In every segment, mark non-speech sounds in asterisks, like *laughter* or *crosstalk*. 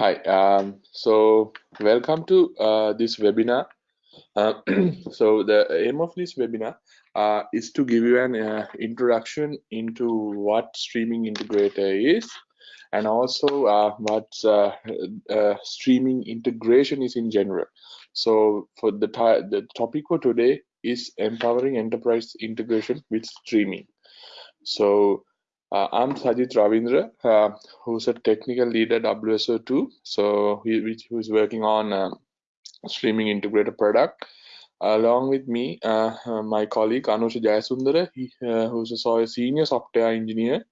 Hi, um, so welcome to uh, this webinar. Uh, *clears throat* so the aim of this webinar uh, is to give you an uh, introduction into what streaming integrator is and also uh, what uh, streaming integration is in general. So for the, the topic for today is empowering enterprise integration with streaming. So uh, I'm Sajith Ravindra, uh, who's a technical lead at WSO2. So he, who's working on uh, streaming integrator product. Along with me, uh, uh, my colleague Anusha Jayasundara, he, who's a senior software engineer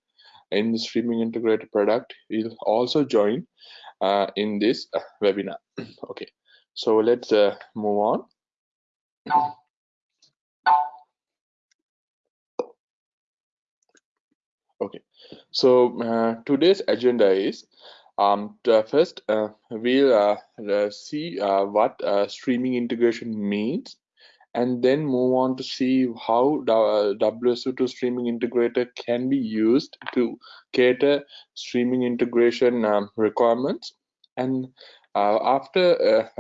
in the streaming integrator product, will also join in this webinar. *clears throat* okay, so let's move on. Okay, so uh, today's agenda is um, first uh, we'll uh, uh see uh, what uh, streaming integration means and then move on to see how WSO2 streaming integrator can be used to cater streaming integration um, requirements. And after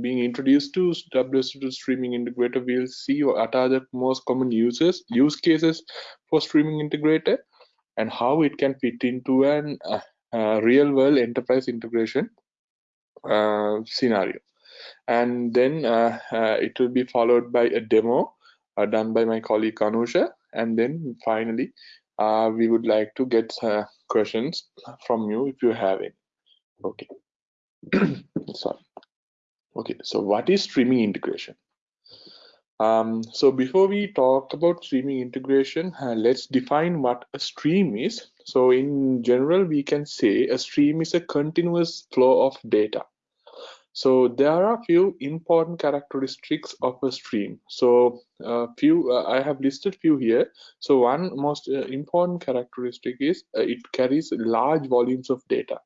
being introduced to WSO2 streaming integrator, we'll see what are the most common uses, use cases for streaming integrator, and how it can fit into an uh, uh, real world enterprise integration uh, scenario. And then uh, uh, it will be followed by a demo uh, done by my colleague Anusha and then finally we would like to get questions from you if you have any. Okay. *clears throat* Sorry. Okay so what is streaming integration um, so before we talk about streaming integration, uh, let's define what a stream is. So in general, we can say a stream is a continuous flow of data. So there are a few important characteristics of a stream. So a few uh, I have listed few here. So one most uh, important characteristic is uh, it carries large volumes of data,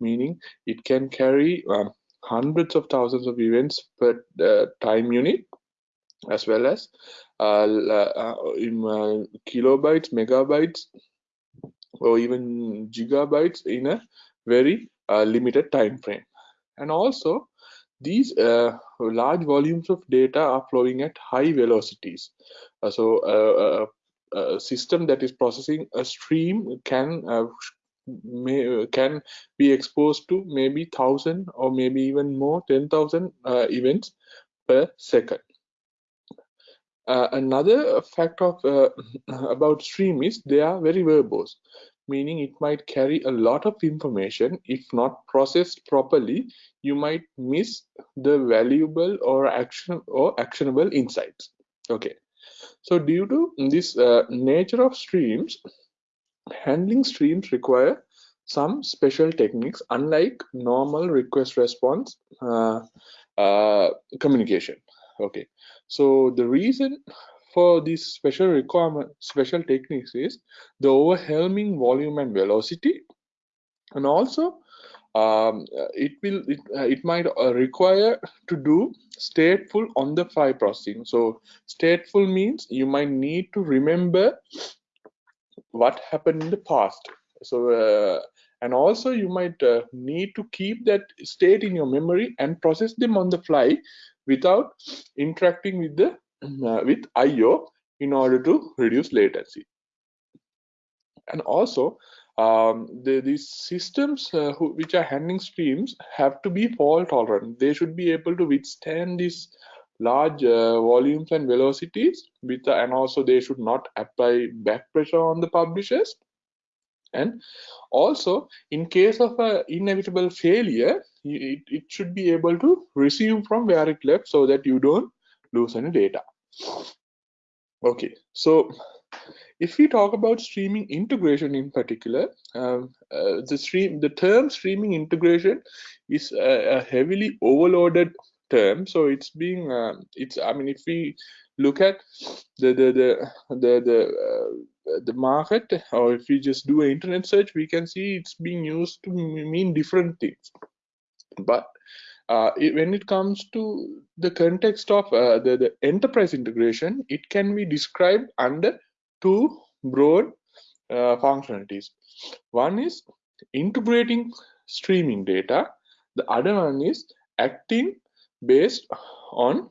meaning it can carry um, hundreds of thousands of events per uh, time unit as well as uh, uh, in uh, kilobytes, megabytes, or even gigabytes in a very limited time frame. And also, these uh, large volumes of data are flowing at high velocities. Uh, so uh, a system that is processing a stream can may, can be exposed to maybe thousand or maybe even more 10,000 events per second. Uh, another fact of uh, *clears throat* about stream is they are very verbose, meaning it might carry a lot of information. If not processed properly, you might miss the valuable or action or actionable insights. Okay, so due to this uh, nature of streams, handling streams require some special techniques, unlike normal request response uh, uh, communication. Okay, so the reason for these special requirement, special techniques is the overwhelming volume and velocity, and also um, it will it, uh, it might uh, require to do stateful on the fly processing. So stateful means you might need to remember what happened in the past. So uh, and also you might uh, need to keep that state in your memory and process them on the fly without interacting with the uh, with IO in order to reduce latency. And also, um, the, these systems uh, who, which are handling streams have to be fault tolerant. They should be able to withstand these large uh, volumes and velocities, with, and also they should not apply back pressure on the publishers. And also, in case of an inevitable failure, it, it should be able to resume from where it left so that you don't lose any data. Okay so if we talk about streaming integration in particular um, uh, the stream the term streaming integration is a, a heavily overloaded term. So it's being uh, it's i mean if we look at the the the the the, uh, the market or if we just do an internet search we can see it's being used to mean different things but uh, it, when it comes to the context of uh, the, the enterprise integration, it can be described under two broad uh, functionalities. One is integrating streaming data. The other one is acting based on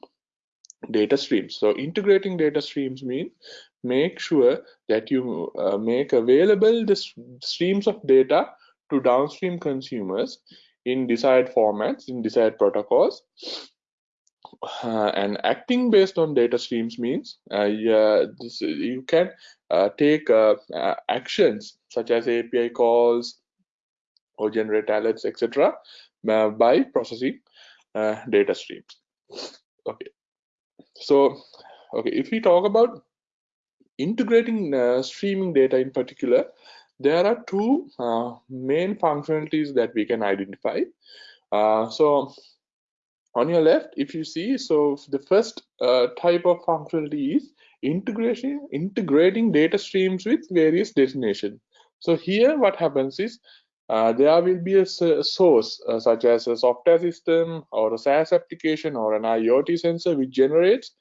data streams. So integrating data streams means make sure that you uh, make available the streams of data to downstream consumers in desired formats, in desired protocols. Uh, and acting based on data streams means uh, this, you can uh, take uh, uh, actions such as API calls or generate alerts, etc., by processing data streams. Okay, so okay, if we talk about integrating streaming data in particular, there are two uh, main functionalities that we can identify. Uh, so on your left, if you see, so the first uh, type of functionality is integration, integrating data streams with various destinations. So here what happens is uh, there will be a, source uh, such as a software system or a SaaS application or an IoT sensor which generates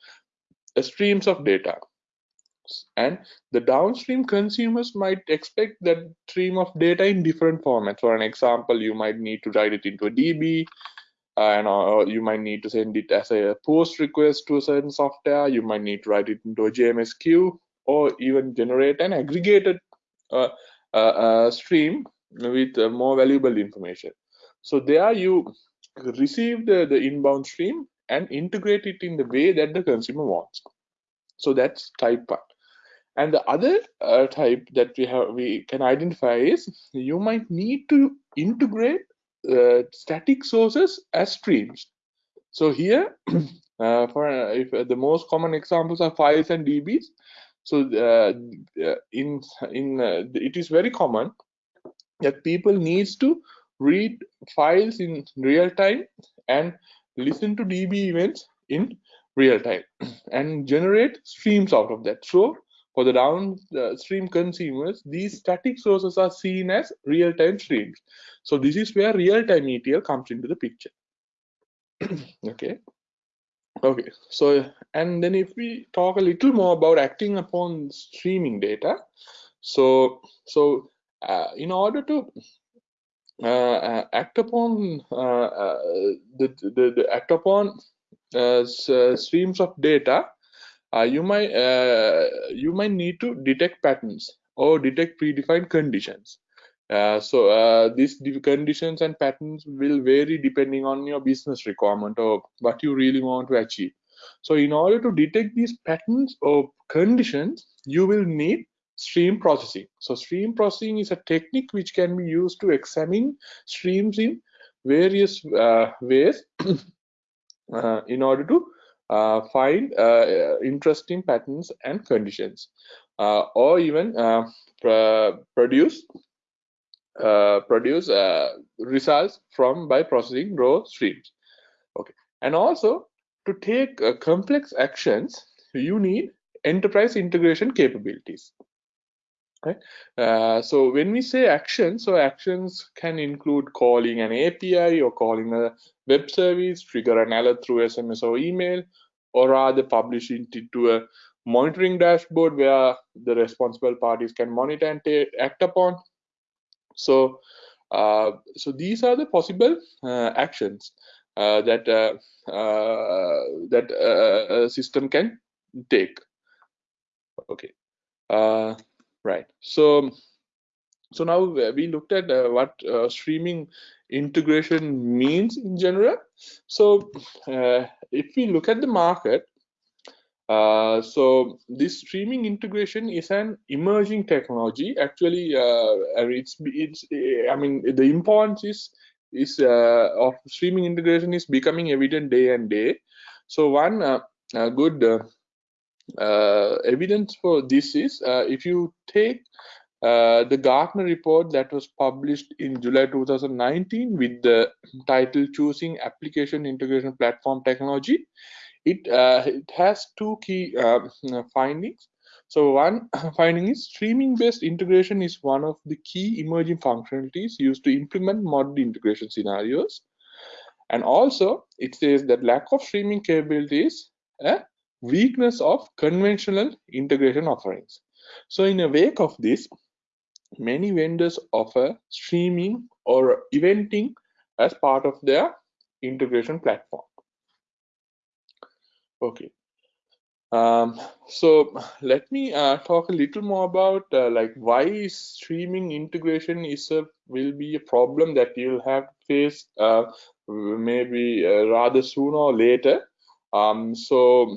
streams of data. And the downstream consumers might expect that stream of data in different formats. For an example you might need to write it into a db and or you might need to send it as a post request to a certain software. You might need to write it into a jms queue or even generate an aggregated uh, uh, uh, stream with uh, more valuable information. So there you receive the, the inbound stream and integrate it in the way that the consumer wants. So that's type one. And the other uh, type that we have we can identify is you might need to integrate uh, static sources as streams. So here *clears throat* uh, for uh, if uh, the most common examples are files and dbs so in in it is very common that people needs to read files in real time and listen to db events in real time *clears throat* and generate streams out of that so for the downstream consumers, these static sources are seen as real-time streams. So this is where real-time ETL comes into the picture. *clears throat* okay. Okay, so and then if we talk a little more about acting upon streaming data, so so in order to uh, uh act upon uh, uh, the, the, the act upon uh, streams of data, uh, you might uh, you might need to detect patterns or detect predefined conditions. Uh, so uh, these conditions and patterns will vary depending on your business requirement or what you really want to achieve. So in order to detect these patterns or conditions, you will need stream processing. So stream processing is a technique which can be used to examine streams in various uh, ways *coughs* uh, in order to uh, find uh, interesting patterns and conditions uh, or even produce produce results from by processing raw streams. Okay. And also to take complex actions you need enterprise integration capabilities Okay. Uh, so when we say actions, so actions can include calling an API or calling a web service, trigger an alert through SMS or email, or rather publishing it to a monitoring dashboard where the responsible parties can monitor and act upon. So, uh, so these are the possible uh, actions uh, that uh, that a system can take. Okay. Right. So, so now we looked at uh, what uh, streaming integration means in general. So, uh, if we look at the market, uh, so this streaming integration is an emerging technology. Actually, uh, it's it's I mean the importance is is uh, of streaming integration is becoming evident day and day. So one good uh, evidence for this is uh, if you take uh, the Gartner report that was published in July 2019 with the title Choosing Application Integration Platform Technology, it, uh, it has two key uh, findings. So one *coughs* finding is streaming based integration is one of the key emerging functionalities used to implement modern integration scenarios. And also it says that lack of streaming capabilities weakness of conventional integration offerings. So in a wake of this, many vendors offer streaming or eventing as part of their integration platform. Okay. Um, so let me uh, talk a little more about uh, like why streaming integration is a will be a problem that you'll have to face uh, maybe uh, rather sooner or later. Um, so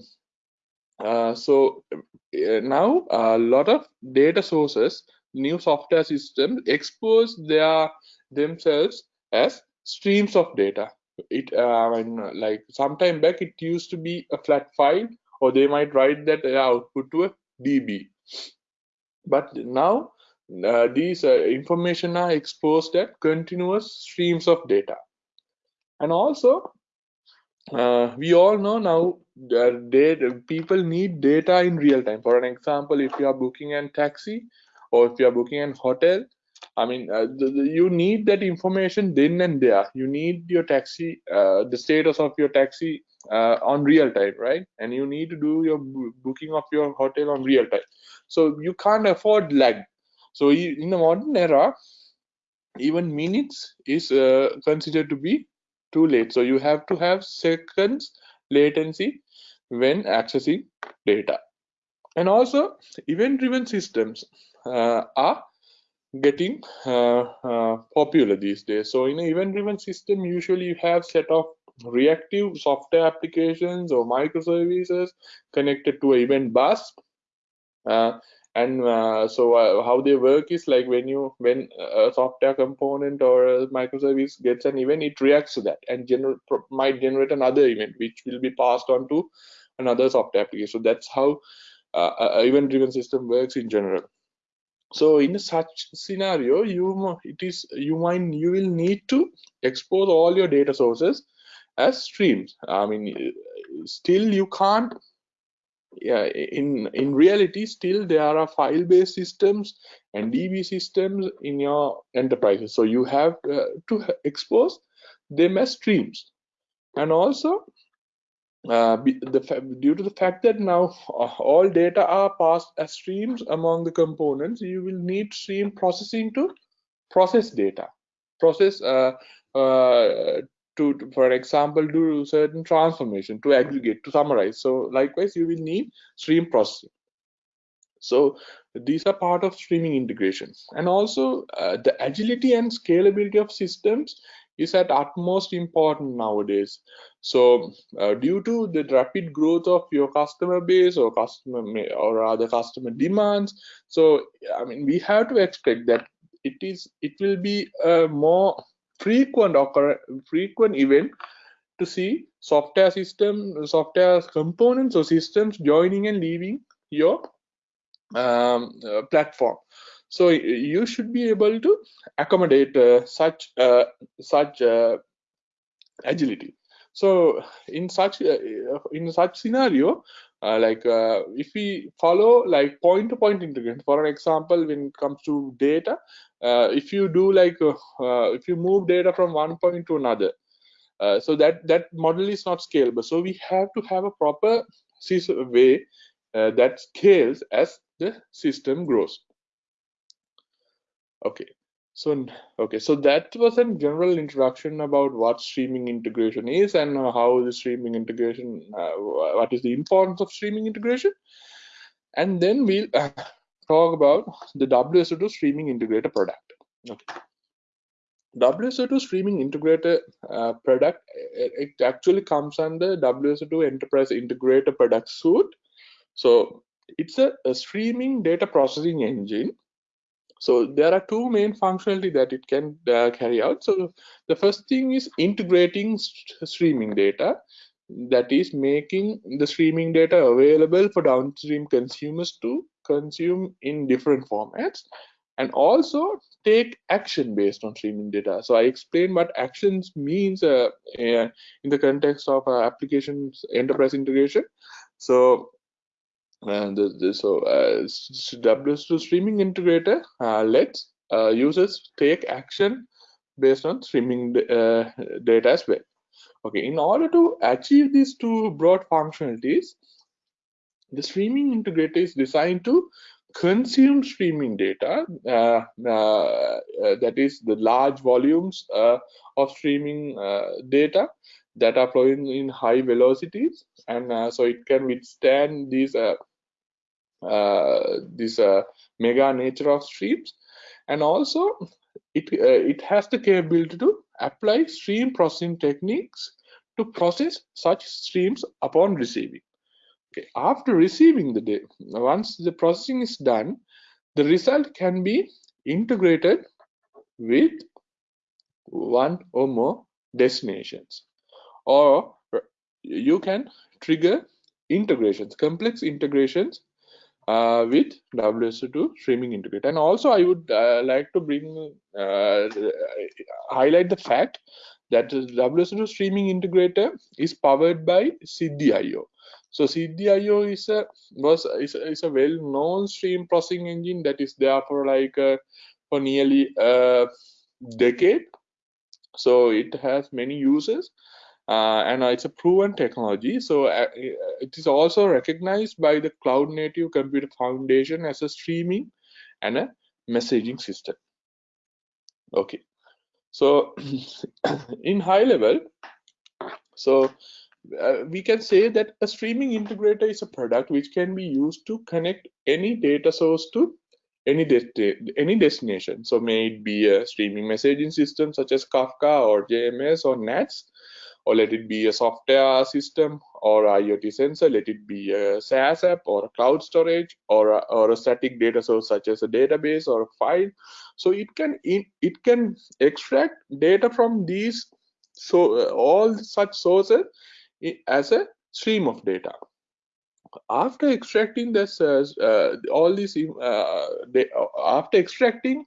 so uh, now a lot of data sources, new software systems expose their themselves as streams of data. It uh, mean, like sometime back it used to be a flat file, or they might write that output to a DB. But now uh, these uh, information are exposed as continuous streams of data. And also, uh, we all know now that people need data in real time. For an example, if you are booking a taxi or if you are booking a hotel, I mean, uh, the, the, you need that information then and there. You need your taxi, uh, the status of your taxi uh, on real time, right? And you need to do your booking of your hotel on real time. So you can't afford lag. So in the modern era, even minutes is uh, considered to be too late. So you have to have seconds latency when accessing data. And also event-driven systems uh, are getting uh, uh, popular these days. So in an event-driven system, usually you have set of reactive software applications or microservices connected to an event bus. Uh, and uh, so uh, how they work is like when you when a software component or a microservice gets an event it reacts to that and gener might generate another event which will be passed on to another software application. So that's how uh, a event driven system works in general. So in such scenario you it is you might you will need to expose all your data sources as streams. I mean still you can't yeah, in in reality still there are file based systems and db systems in your enterprises. So you have uh, to expose them as streams. And also uh, the, due to the fact that now uh, all data are passed as streams among the components you will need stream processing to process data. Process uh, uh to, for example do certain transformation to aggregate to summarize. So likewise you will need stream processing. So these are part of streaming integrations. and also uh, the agility and scalability of systems is at utmost important nowadays. So uh, due to the rapid growth of your customer base or customer or rather customer demands so i mean we have to expect that it is it will be a more frequent occur frequent event to see software system software components or systems joining and leaving your um, uh, platform. So you should be able to accommodate uh, such uh, such uh, agility so in such uh, in such scenario uh, like uh, if we follow like point to point integration for an example when it comes to data uh, if you do like uh, uh, if you move data from one point to another so that that model is not scalable. So we have to have a proper way that scales as the system grows. Okay so okay so that was a general introduction about what streaming integration is and uh, how the streaming integration uh, what is the importance of streaming integration and then we'll uh, talk about the WSO2 streaming integrator product. Okay. WSO2 streaming integrator uh, product, it, it, actually comes under WSO2 Enterprise Integrator product suite. So it's a, a, streaming data processing engine. So there are two main functionality that it can uh, carry out. So the first thing is integrating st streaming data that is making the streaming data available for downstream consumers to consume in different formats and also take action based on streaming data. So I explained what actions means uh, uh, in the context of uh, applications enterprise integration. So and the, the, so uh, WSO2 streaming integrator uh, lets uh, users take action based on streaming uh, data as well. Okay, in order to achieve these two broad functionalities, the streaming integrator is designed to consume streaming data, uh, uh, that is the large volumes of streaming data that are flowing in high velocities, and uh, so it can withstand these uh, uh, this mega nature of streams, and also it it has the capability to apply stream processing techniques to process such streams upon receiving. Okay, after receiving the data, once the processing is done, the result can be integrated with one or more destinations or you can trigger integrations complex integrations uh, with WSO2 streaming integrator and also I would uh, like to bring uh, highlight the fact that the WSO2 streaming integrator is powered by Siddhi.io so Siddhi IO is a was is a, is a well-known stream processing engine that is there for like uh, for nearly a decade. So it has many users. Uh, and uh, it's a proven technology. So uh, it is also recognized by the Cloud Native Computer Foundation as a streaming and a messaging system. Okay, so *clears throat* in high level, so uh, we can say that a streaming integrator is a product which can be used to connect any data source to any de any destination. So may it be a streaming messaging system such as Kafka or JMS or NATS, or let it be a software system or IoT sensor, let it be a SaaS app or a cloud storage or a, or a static data source such as a database or a file. So it can it can extract data from these so uh, all such sources as a stream of data after extracting this uh, uh, all these uh, after extracting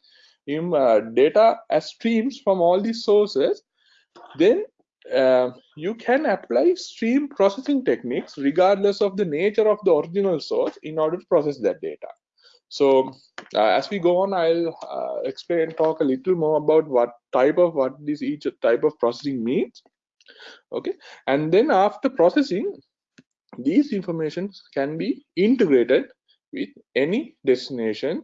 uh, data as streams from all these sources then uh, you can apply stream processing techniques regardless of the nature of the original source in order to process that data. So uh, as we go on i'll explain talk a little more about what type of what this each type of processing means. Okay? And then after processing these informations can be integrated with any destination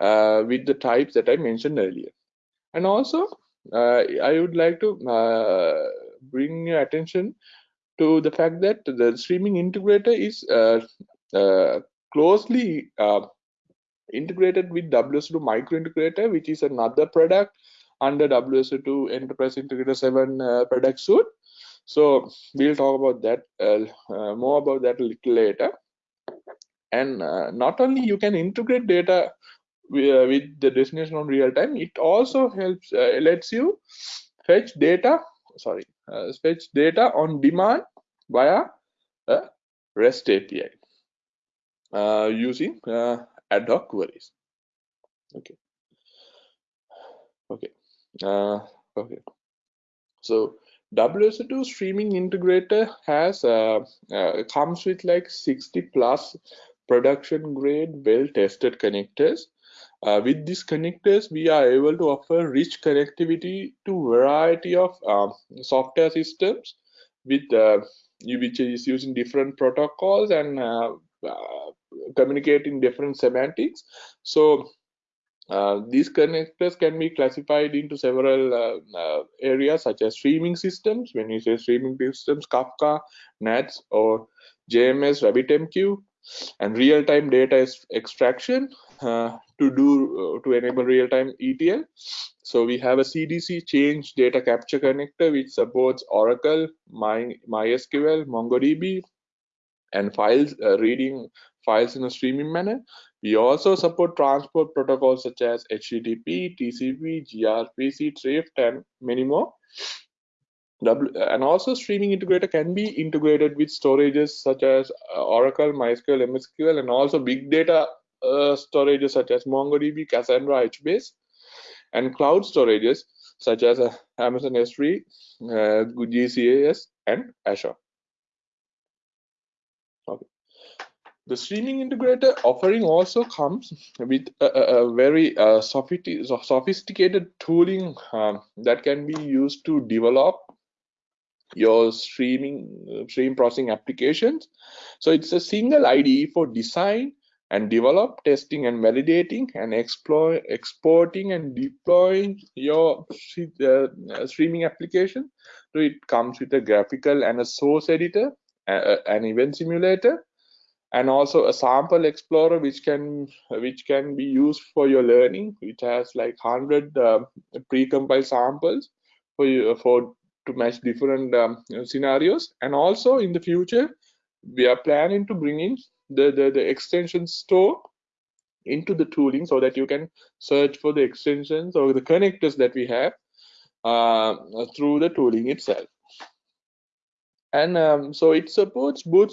uh, with the types that I mentioned earlier. And also, uh, I would like to uh, bring your attention to the fact that the streaming integrator is uh, uh, closely uh, integrated with WSO2 Micro Integrator, which is another product under WSO2 Enterprise Integrator 7 product suite. So we'll talk about that uh, uh, more about that a little later. And uh, not only you can integrate data with, with, the destination on real time, it also helps lets you fetch data. Sorry, fetch data on demand via a REST API uh, using uh, ad hoc queries. Okay. Okay. Uh, okay. So WSO2 streaming integrator has uh, uh, comes with like 60 plus production grade well tested connectors. Uh, with these connectors, we are able to offer rich connectivity to variety of um, software systems with uh, which is using different protocols and uh, uh, communicating different semantics. So uh, these connectors can be classified into several uh, uh, areas such as streaming systems. When you say streaming systems, Kafka, NATS, or JMS, RabbitMQ, and real-time data extraction uh, to do uh, to enable real-time ETL. So we have a CDC change data capture connector which supports Oracle, My, MySQL, MongoDB, and files reading files in a streaming manner. We also support transport protocols such as HTTP, TCP, gRPC, Thrift, and many more. And also streaming integrator can be integrated with storages such as uh, Oracle, MySQL, MSSQL, and also big data uh, storages such as MongoDB, Cassandra, HBase, and cloud storages such as uh, Amazon S3, uh, GCAS, and Azure. Okay. The streaming integrator offering also comes with a, a very uh, sophisticated tooling um, that can be used to develop your streaming stream processing applications. So it's a single IDE for design, and develop, testing and validating, and explore, exporting and deploying your uh, streaming application. So it comes with a graphical and a source editor, uh, an event simulator, and also a sample explorer which can which can be used for your learning which has like 100 uh, pre-compiled samples for you for to match different um, scenarios and also in the future we are planning to bring in the, the the extension store into the tooling so that you can search for the extensions or the connectors that we have uh, through the tooling itself. And um, so it supports both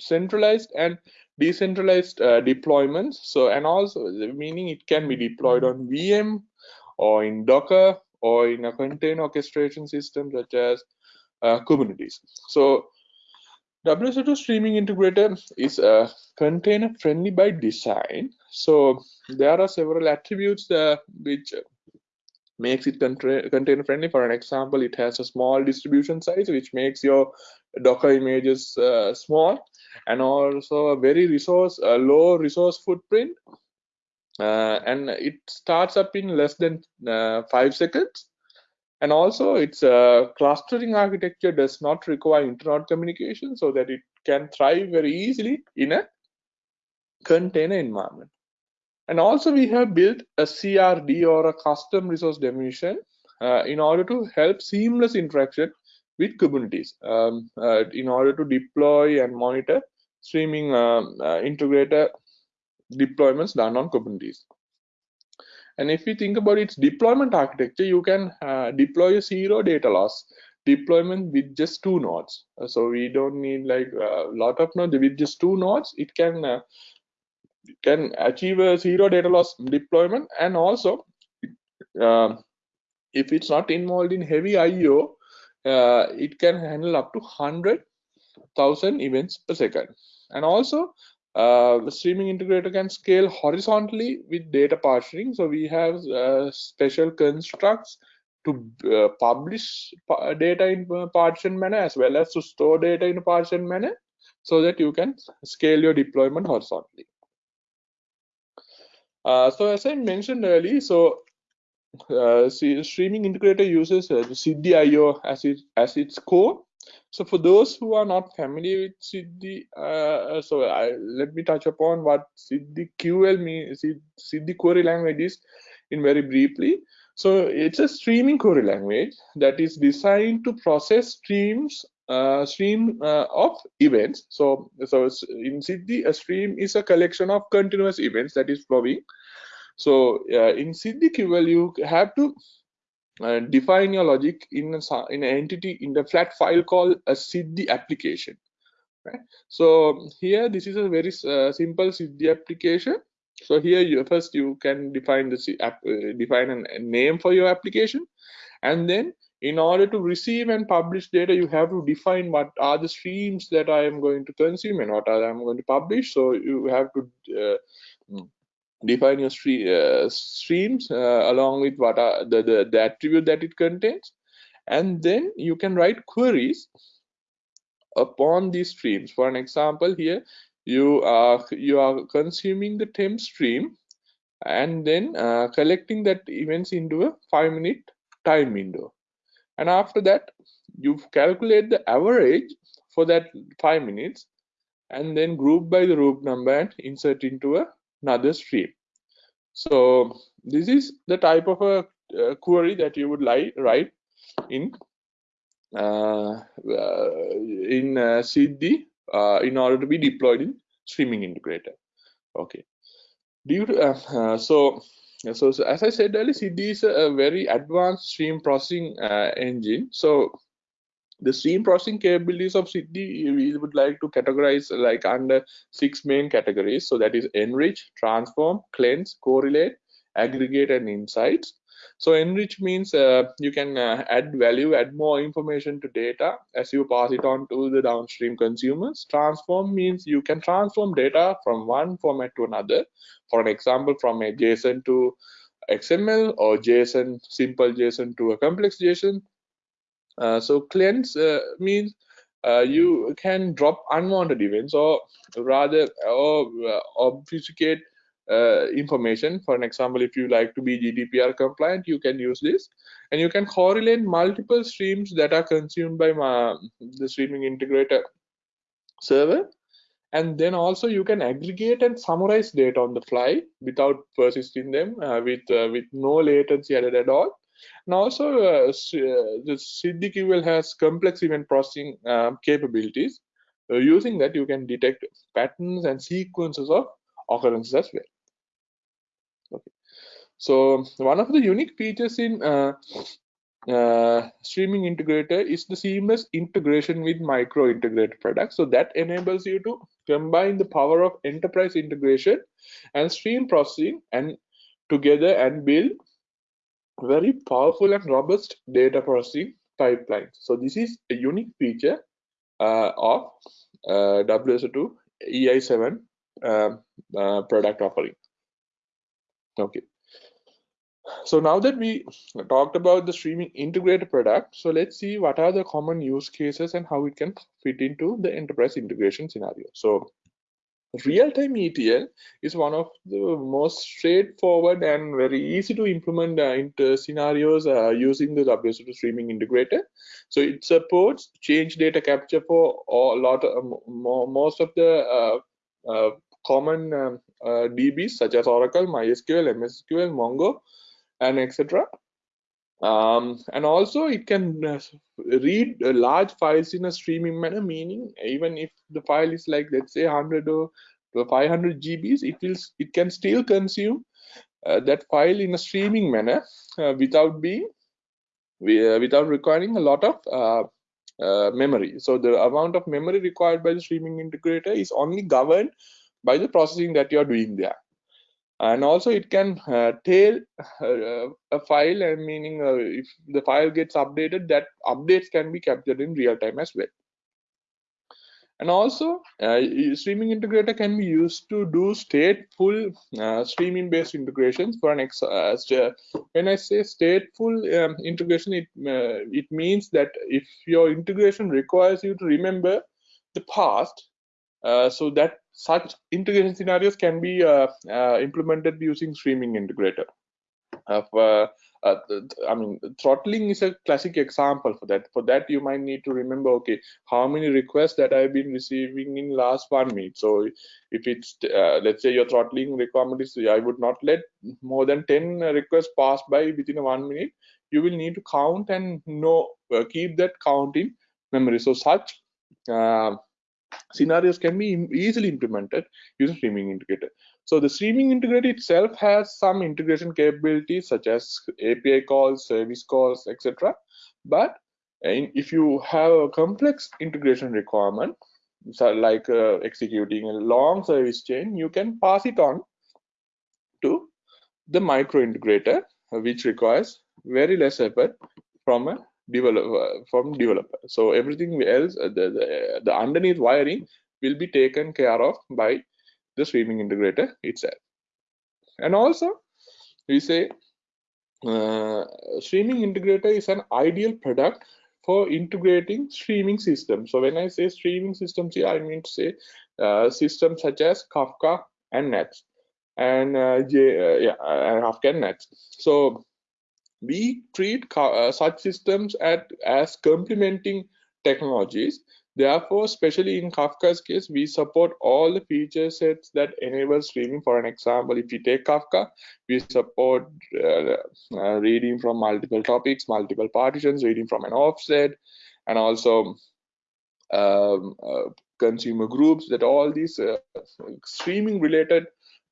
centralized and decentralized uh, deployments. So and also meaning it can be deployed on vm or in docker or in a container orchestration system such as uh, kubernetes. So WSO2 streaming integrator is uh, container friendly by design so there are several attributes uh, which makes it container friendly. For an example, it has a small distribution size, which makes your Docker images uh, small, and also a very resource uh, low resource footprint. Uh, and it starts up in less than uh, five seconds. And also, its uh, clustering architecture does not require internet communication, so that it can thrive very easily in a container environment. And also we have built a CRD or a custom resource definition uh, in order to help seamless interaction with Kubernetes um, uh, in order to deploy and monitor streaming um, uh, integrator deployments done on Kubernetes. And if you think about its deployment architecture, you can uh, deploy a zero data loss deployment with just two nodes. Uh, so we don't need like a lot of nodes with just two nodes. It can uh, can achieve a zero data loss deployment and also uh, if it's not involved in heavy IO, uh, it can handle up to 100,000 events per second. And also, uh, the streaming integrator can scale horizontally with data partitioning. So we have uh, special constructs to uh, publish data in partition manner as well as to store data in a partition manner so that you can scale your deployment horizontally. Uh, so as I mentioned earlier, so uh, see, streaming integrator uses uh, Siddhi IO as, it, as its core. So for those who are not familiar with Siddhi, uh, so I, let me touch upon what Siddhi QL means, Siddhi query language is in very briefly. So it's a streaming query language that is designed to process streams uh, stream uh, of events. So, so in Siddhi, a stream is a collection of continuous events that is flowing. So uh, in Siddhi QL, you have to uh, define your logic in a, in an entity in the flat file called a Siddhi application. Right? So here, this is a very uh, simple Siddhi application. So here, you first you can define the uh, define a name for your application, and then in order to receive and publish data you have to define what are the streams that i am going to consume and what i am going to publish so you have to uh, define your uh, streams uh, along with what are the, the the attribute that it contains. And then you can write queries upon these streams. For an example here you are you are consuming the temp stream and then uh, collecting that events into a five minute time window. And after that you calculate the average for that five minutes and then group by the root number and insert into a, another stream. So this is the type of a, query that you would like write in uh, uh, in uh, Siddhi uh, in order to be deployed in streaming integrator. Okay. Due to uh, uh, so so, so, as I said earlier, Siddhi is a, very advanced stream processing uh, engine. So the stream processing capabilities of Siddhi, we would like to categorize like under six main categories. So that is enrich, transform, cleanse, correlate, aggregate, and insights. So enrich means uh, you can uh, add value, add more information to data as you pass it on to the downstream consumers. Transform means you can transform data from one format to another. For an example, from a JSON to XML or JSON, simple JSON to a complex JSON. Uh, so cleanse uh, means uh, you can drop unwanted events or rather or obfuscate uh, information. For an example, if you like to be GDPR compliant, you can use this. And you can correlate multiple streams that are consumed by the streaming integrator server. And then also you can aggregate and summarize data on the fly without persisting them uh, with, uh, with no latency added at all. And also, uh, uh the Siddhi has complex event processing uh, capabilities. Uh, using that, you can detect patterns and sequences of occurrences as well. Okay. So one of the unique features in uh, uh, streaming integrator is the seamless integration with micro integrator products. So that enables you to combine the power of enterprise integration and stream processing and together and build very powerful and robust data processing pipelines. So this is a unique feature uh, of uh, WSO2 EI7 um, uh, product offering. Okay. So now that we talked about the streaming integrator product, so let's see what are the common use cases and how it can fit into the enterprise integration scenario. So real-time ETL is one of the most straightforward and very easy to implement uh, scenarios uh, using the WSO2 streaming integrator. So it supports change data capture for a lot of, um, most of the uh, uh common um, uh, DBs such as Oracle, MySQL, MSSQL, Mongo, and etc. Um, and also it can uh, read uh, large files in a streaming manner, meaning even if the file is like let's say 100 or 500 GBs, it will it can still consume uh, that file in a streaming manner uh, without being uh, without requiring a lot of uh, memory. So the amount of memory required by the streaming integrator is only governed by the processing that you're doing there and also it can uh, tail uh, a file and meaning uh, if the file gets updated that updates can be captured in real time as well. And also uh, streaming integrator can be used to do stateful uh, streaming based integrations for an ex uh, when i say stateful um, integration it it means that if your integration requires you to remember the past so that such integration scenarios can be uh, uh, implemented using streaming integrator. Uh, I mean, throttling is a classic example for that. For that, you might need to remember, okay, how many requests that I've been receiving in last one minute. So if it's, uh, let's say your throttling requirement is, I would not let more than 10 requests pass by within one minute. You will need to count and know, uh, keep that count in memory. So such uh, scenarios can be easily implemented using streaming integrator. So the streaming integrator itself has some integration capabilities such as API calls, service calls, etc. But in, if you have a complex integration requirement, so like uh, executing a long service chain, you can pass it on to the micro integrator, which requires very less effort from a developer from developer. So everything else uh, the, the, the underneath wiring will be taken care of by the streaming integrator itself. And also we say uh, streaming integrator is an ideal product for integrating streaming systems. So when i say streaming systems here i mean to say uh, systems such as kafka and NATS and uh, J, uh, yeah, uh, kafka NATS so we treat uh, such systems at, as complementing technologies. Therefore, especially in Kafka's case, we support all the feature sets that enable streaming. For an example, if you take Kafka, we support uh, uh, reading from multiple topics, multiple partitions, reading from an offset, and also um, uh, consumer groups that all these uh, streaming related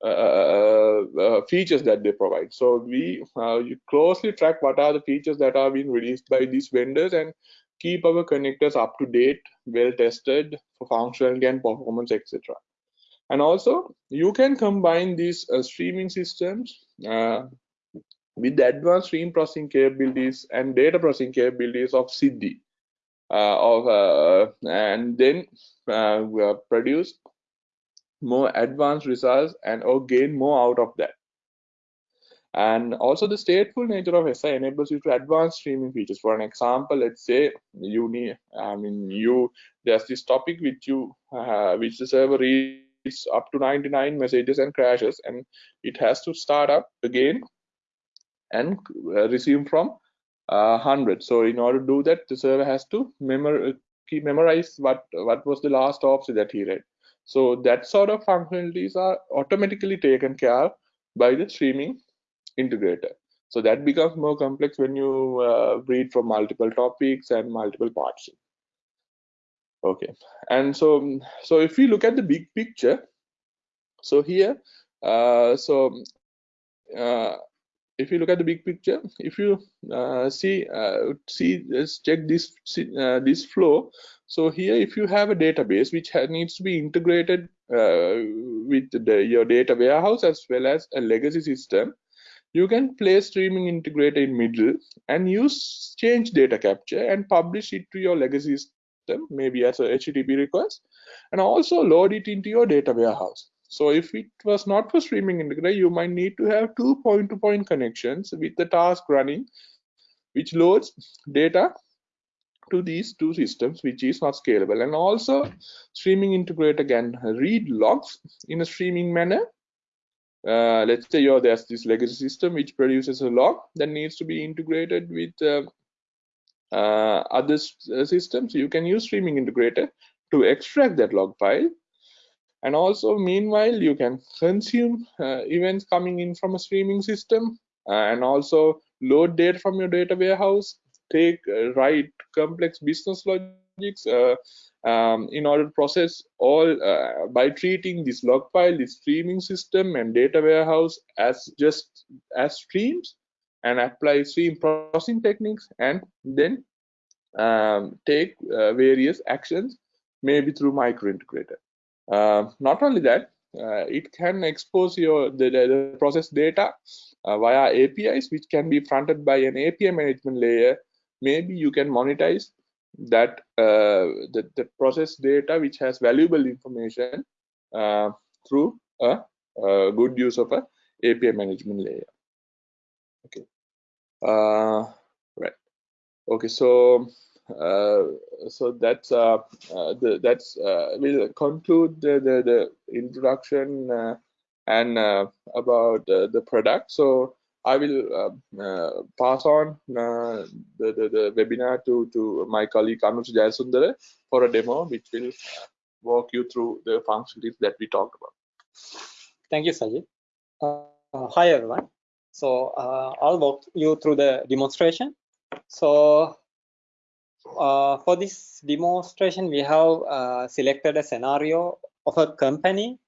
Uh, uh, uh, features that they provide. So we closely track what are the features that are being released by these vendors and keep our connectors up to date, well tested for functionality and performance, etc. And also, you can combine these uh, streaming systems uh, with the advanced stream processing capabilities and data processing capabilities of Siddhi, uh, of and then we produce more advanced results and or gain more out of that And also the stateful nature of SI enables you to advance streaming features. For an example, let's say you need, I mean, you there's this topic which you uh, which the server reads up to 99 messages and crashes, and it has to start up again and uh, resume from uh, 100. So in order to do that, the server has to memor keep memorize what what was the last offset that he read. So that sort of functionalities are automatically taken care of by the streaming integrator. So that becomes more complex when you uh, read from multiple topics and multiple parts. Okay, and so so if we look at the big picture, so here, uh, so uh, if you look at the big picture, if you uh, see uh, see let's check this uh, this flow. So here, if you have a database which needs to be integrated uh, with the, your data warehouse as well as a legacy system, you can place streaming integrator in middle and use change data capture and publish it to your legacy system, maybe as a HTTP request, and also load it into your data warehouse. So if it was not for streaming integrator, you might need to have two point-to-point -point connections with the task running, which loads data to these two systems, which is not scalable. And also, streaming integrator can read logs in a streaming manner. Uh, let's say you there's this legacy system which produces a log that needs to be integrated with uh, uh, other uh, systems. You can use streaming integrator to extract that log file. And also meanwhile you can consume uh, events coming in from a streaming system uh, and also load data from your data warehouse take write complex business logics um, in order to process all uh, by treating this log file, this streaming system and data warehouse as just as streams and apply stream processing techniques and then um, take uh, various actions maybe through micro integrator. Uh, not only that, uh, it can expose your the, the process data uh, via APIs, which can be fronted by an API management layer. Maybe you can monetize that uh, the, the process data which has valuable information uh, through a, a, good use of a API management layer. Okay. Uh, right. Okay. So uh, so that's uh, uh, the, that's we'll conclude the the, the introduction and about the product. So I will uh, uh, pass on uh, the, the, the, webinar to, to my colleague Anusha Jayasundara for a demo, which will walk you through the functionalities that we talked about. Thank you, Sajith. Uh, hi, everyone. So uh, I'll walk you through the demonstration. So uh, for this demonstration, we have selected a scenario of a company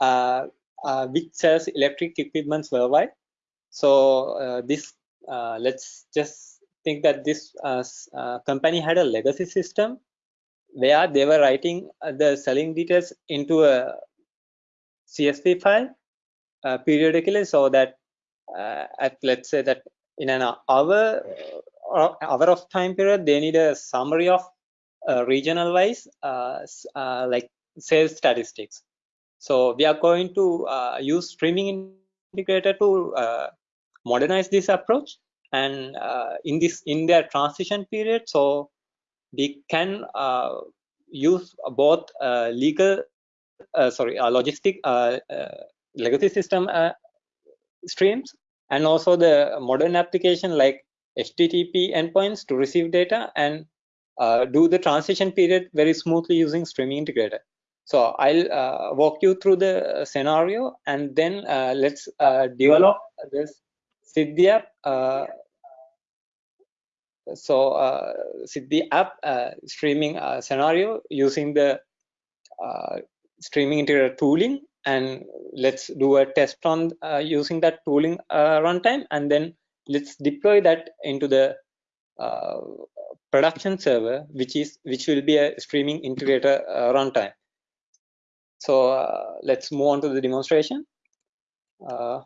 which sells electric equipments worldwide so uh, this uh, let's just think that this uh, company had a legacy system where they were writing the selling details into a CSV file uh, periodically so that uh, at let's say that in an hour uh, hour of time period they need a summary of regional wise like sales statistics. So we are going to use streaming integrator to modernize this approach. And uh, in this in their transition period so we can uh, use both uh, legal uh, sorry uh, logistic uh, legacy system streams and also the modern application like http endpoints to receive data and do the transition period very smoothly using streaming integrator so i'll walk you through the scenario and then let's develop this Siddhi app. Uh, so uh, Siddhi app uh, streaming uh, scenario using the uh, streaming integrator tooling and let's do a test on uh, using that tooling uh, runtime and then let's deploy that into the uh, production server which is which will be a streaming integrator uh, runtime so uh, let's move on to the demonstration uh,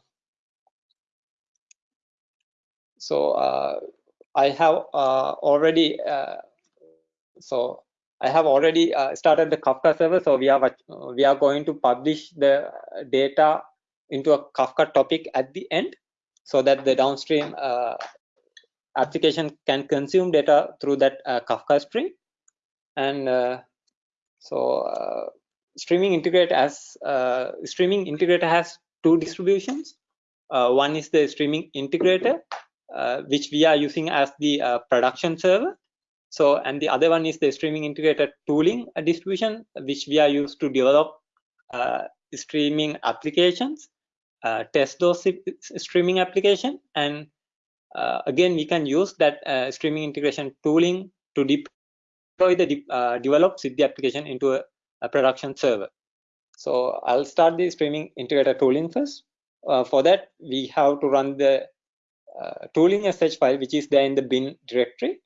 so uh, I have uh, already uh, so I have already uh, started the Kafka server. So we are we are going to publish the data into a Kafka topic at the end. so that the downstream application can consume data through that Kafka stream. And so uh, streaming integrator has streaming integrator has two distributions. one is the streaming integrator, which we are using as the production server. So, and the other one is the streaming integrator tooling distribution, which we are used to develop uh, streaming applications, uh, test those streaming application, and uh, again, we can use that uh, streaming integration tooling to deploy the de uh, developed Siddhi application into a, a, production server. So I'll start the streaming integrator tooling first. Uh, for that, we have to run the uh, tooling sh file, which is there in the bin directory.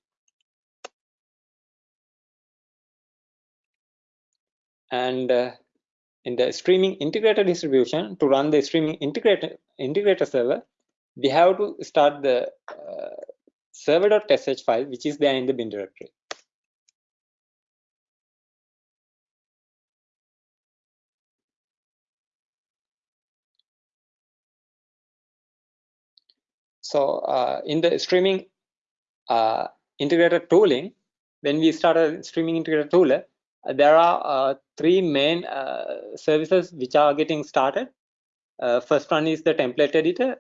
And uh, in the streaming integrator distribution, to run the streaming integrator, integrator server, we have to start the uh, server.sh file, which is there in the bin directory. So uh, in the streaming uh, integrator tooling, when we started streaming integrated tool, there are uh, three main uh, services which are getting started. Uh, first one is the template editor,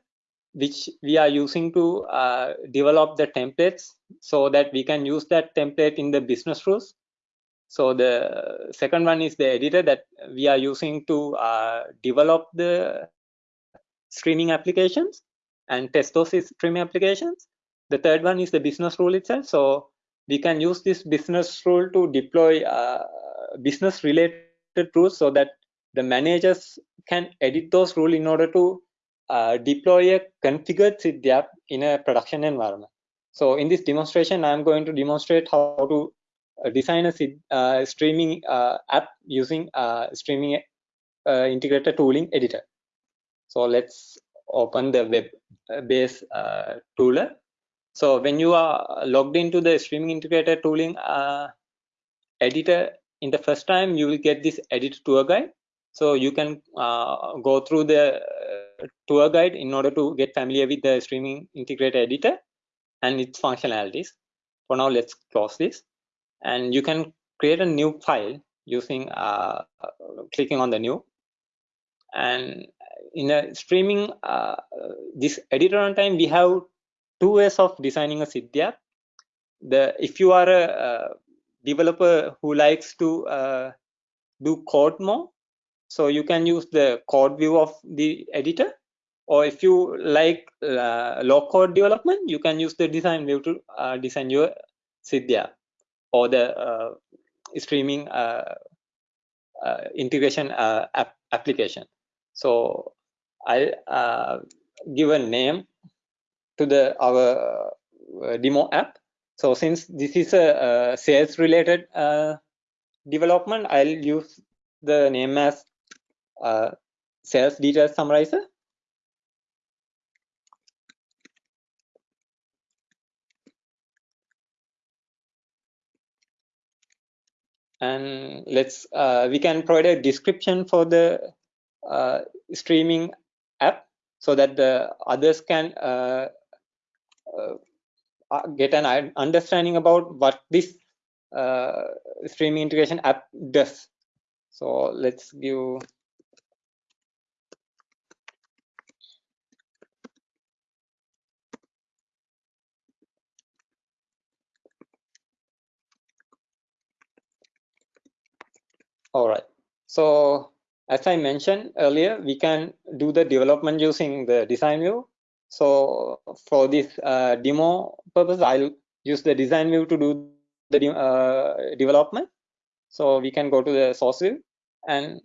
which we are using to uh, develop the templates so that we can use that template in the business rules. So the second one is the editor that we are using to uh, develop the streaming applications and test those streaming applications. The third one is the business rule itself. So we can use this business rule to deploy uh, business related rules so that the managers can edit those rules in order to uh, deploy a configured Siddhi app in a production environment. So in this demonstration, I'm going to demonstrate how to uh, design a uh, streaming uh, app using uh, streaming integrator tooling editor. So let's open the web Uh, base uh, tooler. So when you are logged into the streaming integrator tooling uh, editor in the first time, you will get this edit tour guide. So you can go through the tour guide in order to get familiar with the streaming integrator editor and its functionalities. For now, let's close this. And you can create a new file using uh, clicking on the new. And in a streaming, uh, this editor runtime, we have two ways of designing a Siddhi app. The if you are a, a developer who likes to uh, do code more, so you can use the code view of the editor. Or if you like uh, low code development you can use the design view to uh, design your Siddhi or the uh, streaming uh, uh, integration uh, app application. So i'll give a name to the our demo app so since this is a, a sales related development i'll use the name as uh, sales details summarizer. And let's uh, we can provide a description for the uh, streaming app so that the others can uh, uh, uh, get an understanding about what this streaming integration app does. So let's give All right. So as I mentioned earlier, we can do the development using the design view. So for this uh, demo purpose, I'll use the design view to do the uh, development. So we can go to the source view and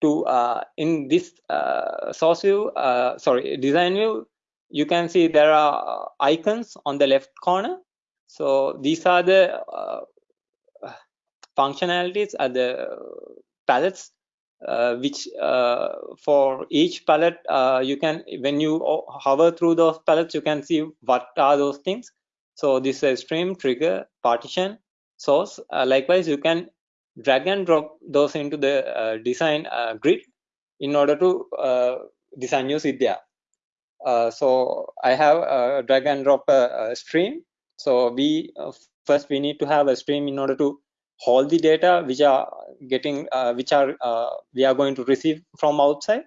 to uh, in this uh, source view, uh, sorry, design view, you can see there are icons on the left corner. So these are the uh, functionalities are the palettes uh, which uh, for each palette uh, you can when you hover through those palettes you can see what are those things. So this is stream trigger partition source. Uh, likewise you can drag and drop those into the uh, design uh, grid in order to design your Siddhi Uh, so I have a drag and drop a, a stream. So we first we need to have a stream in order to hold the data which are getting uh, which are uh, we are going to receive from outside.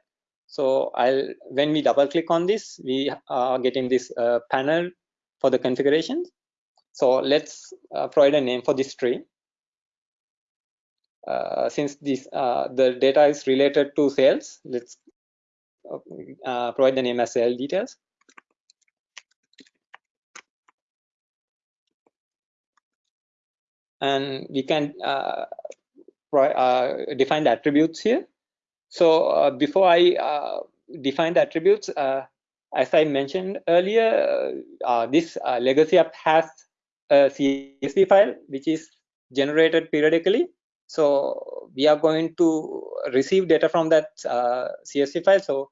So I'll when we double click on this, we are getting this uh, panel for the configurations. So let's provide a name for this stream. Uh, since this uh, the data is related to sales let's uh, provide the name as sale details and we can uh, uh, define the attributes here so uh, before i define the attributes as i mentioned earlier this legacy app has a csv file which is generated periodically so we are going to receive data from that uh, CSV file. So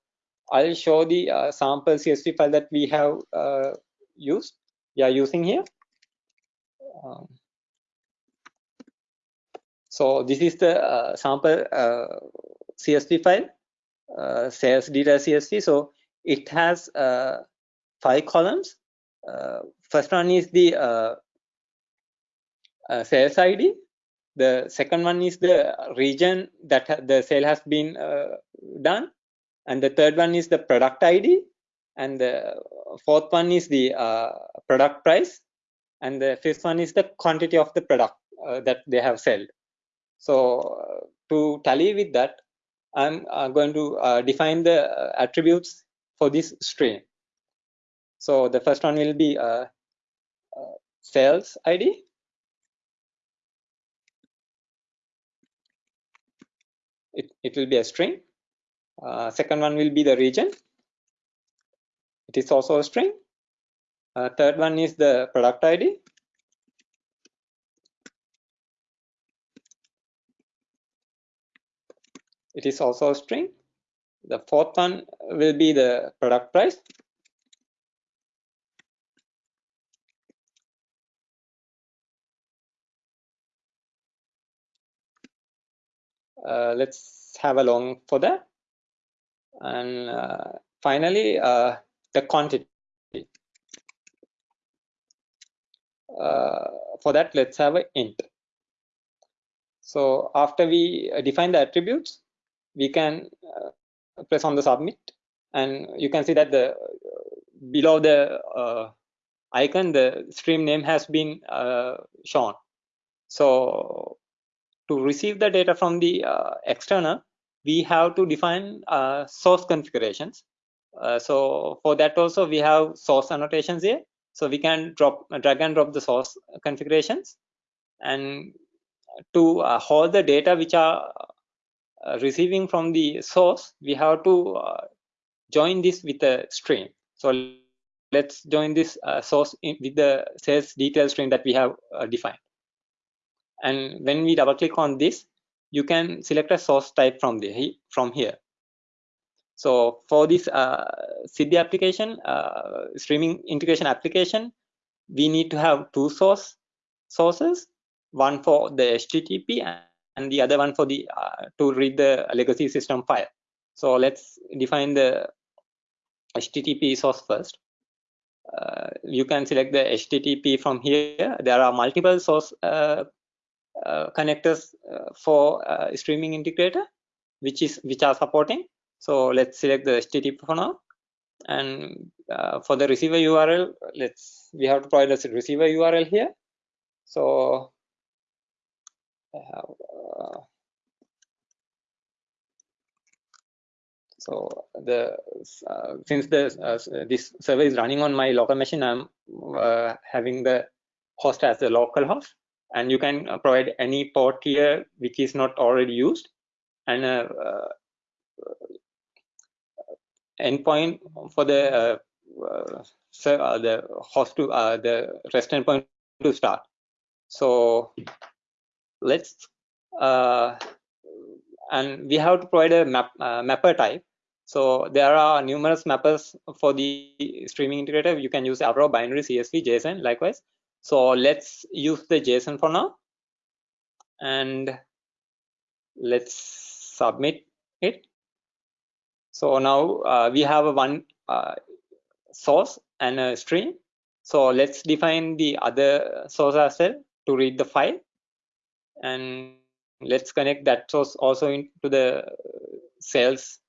I'll show the uh, sample CSV file that we have uh, used. We are using here. Um, so this is the uh, sample uh, CSV file, uh, sales data CSV. So it has five columns. first one is the sales ID the second one is the region that the sale has been uh, done. And the third one is the product id and the fourth one is the uh, product price. And the fifth one is the quantity of the product uh, that they have sold so uh, to tally with that i'm uh, going to uh, define the attributes for this stream so the first one will be sales id it, it will be a string. Uh, second one will be the region. It is also a string. Uh, third one is the product ID. It is also a string. The fourth one will be the product price. Uh, let's have a long for that. And uh, finally, uh, the quantity. for that, let's have an int. So after we define the attributes, we can press on the submit and you can see that the below the uh, icon the stream name has been uh, shown so to receive the data from the uh, external, we have to define uh, source configurations. Uh, so for that also we have source annotations here. So we can drop drag and drop the source configurations and to uh, hold the data which are uh, receiving from the source, we have to uh, join this with a stream. So let's join this source in, with the sales detail stream that we have defined and when we double click on this you can select a source type from the from here so for this uh, Siddhi application uh, streaming integration application we need to have two source sources one for the http and the other one for the uh, to read the legacy system file. So let's define the http source first. Uh, you can select the http from here. There are multiple source uh, uh, connectors uh, for uh, streaming integrator which is which are supporting. So let's select the http for now. And for the receiver url let's we have to provide a receiver url here. So so the uh, since the this server is running on my local machine i'm having the host as the local host. And you can uh, provide any port here which is not already used. And uh, uh, endpoint for the uh, uh, the host to the rest endpoint to start. So let's and we have to provide a map mapper type so there are numerous mappers for the streaming integrator. You can use Avro, binary, CSV, JSON, likewise. So let's use the JSON for now and let's submit it. So now uh, we have a one uh, source and a stream. So let's define the other source as well to read the file. And let's connect that source also into the sales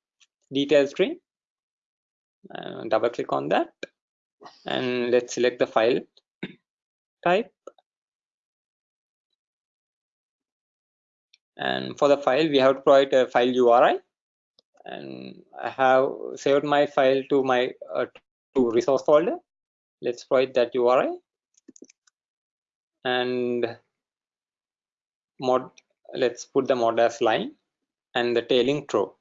detail stream. Uh, double click on that. And let's select the file type. And for the file we have to provide a file URI and I have saved my file to my uh, to resource folder. Let's provide that URI and mod let's put the mod as line and the tailing true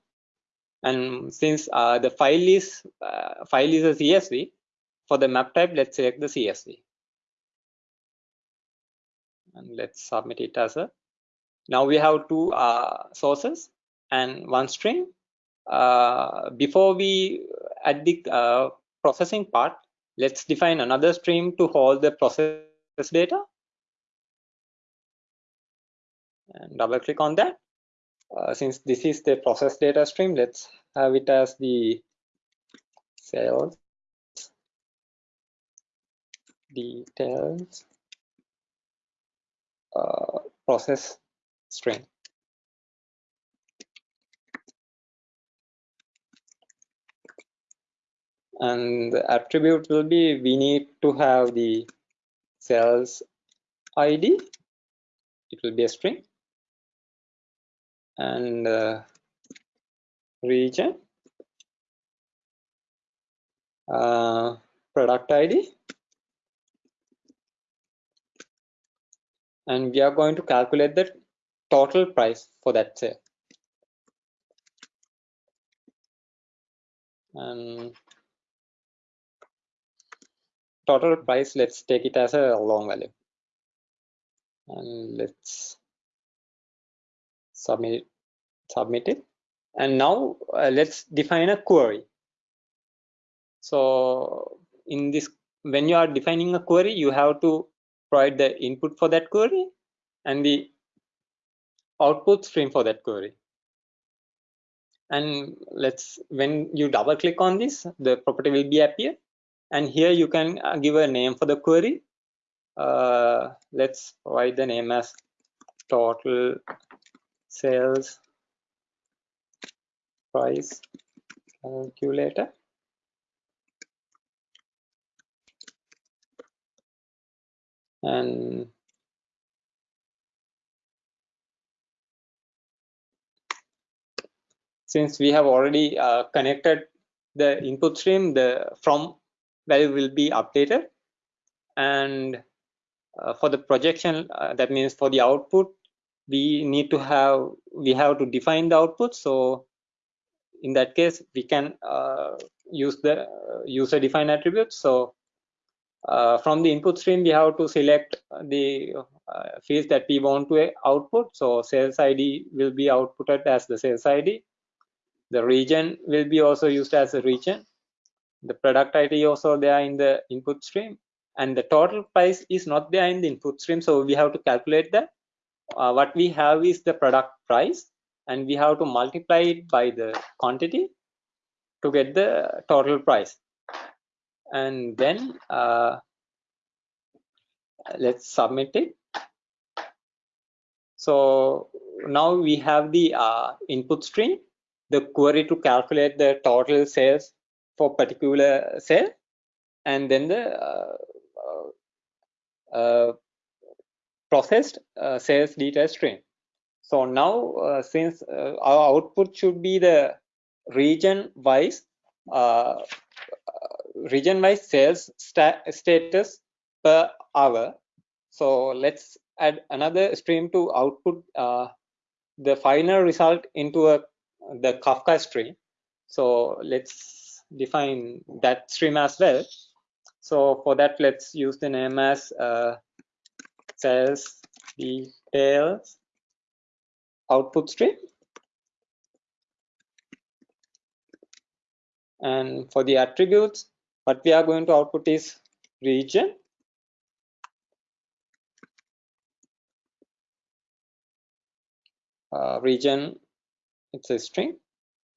and since uh, the file is uh, file is a CSV for the map type let's select the CSV and let's submit it as a now we have two uh, sources and one string. Uh, before we add the uh, processing part let's define another stream to hold the process data. And double click on that uh, since this is the process data stream let's have it as the sales details uh, process string. And the attribute will be we need to have the sales ID. It will be a string. And uh, region, uh, product ID, and we are going to calculate the total price for that sale. And total price, let's take it as a long value. And let's submit submit it. And now uh, let's define a query. So in this, when you are defining a query, you have to provide the input for that query and the output stream for that query and let's when you double click on this the property will be appear and here you can uh, give a name for the query uh, let's provide the name as total sales price calculator. And since we have already uh, connected the input stream the from value will be updated and uh, for the projection uh, that means for the output we need to have we have to define the output. So in that case we can uh, use the uh, user defined attributes so uh, from the input stream we have to select the uh, fields that we want to output. So sales id will be outputted as the sales id the region will be also used as a region. The product id also there in the input stream. And the total price is not there in the input stream. So we have to calculate that uh, what we have is the product price and we have to multiply it by the quantity to get the total price. And then uh, let's submit it. So now we have the uh, input stream the query to calculate the total sales for particular sale and then the uh, uh, uh processed uh, sales detail stream. So now uh, since our output should be the region wise region wise sales status per hour. So let's add another stream to output uh, the final result into a the kafka stream. So let's define that stream as well. So for that let's use the name as sales details. Output stream. And for the attributes what we are going to output is region. Uh, region it's a string.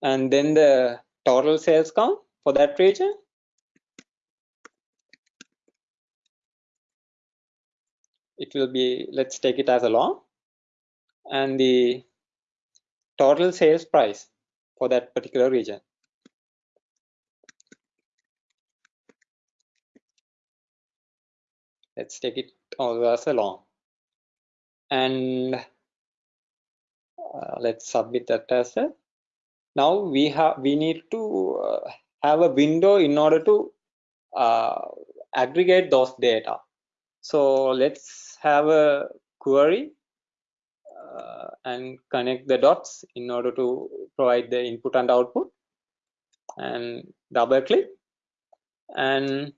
And then the total sales count for that region it will be let's take it as a long and the total sales price for that particular region. Let's take it also as a long and uh, let's submit that as a now we have we need to uh, have a window in order to uh, aggregate those data. So let's have a query uh, and connect the dots in order to provide the input and output and double click. And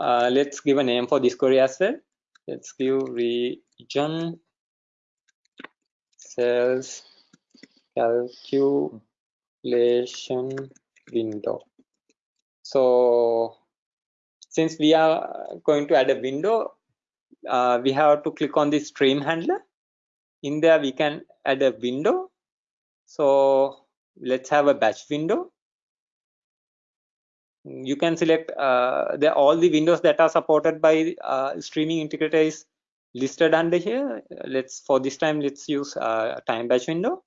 uh, let's give a name for this query as well. Let's give region sales calculation window. So since we are going to add a window uh, we have to click on the stream handler. In there we can add a window. So let's have a batch window. You can select uh, the all the windows that are supported by uh, streaming integrator is listed under here. Let's for this time let's use uh, time batch window.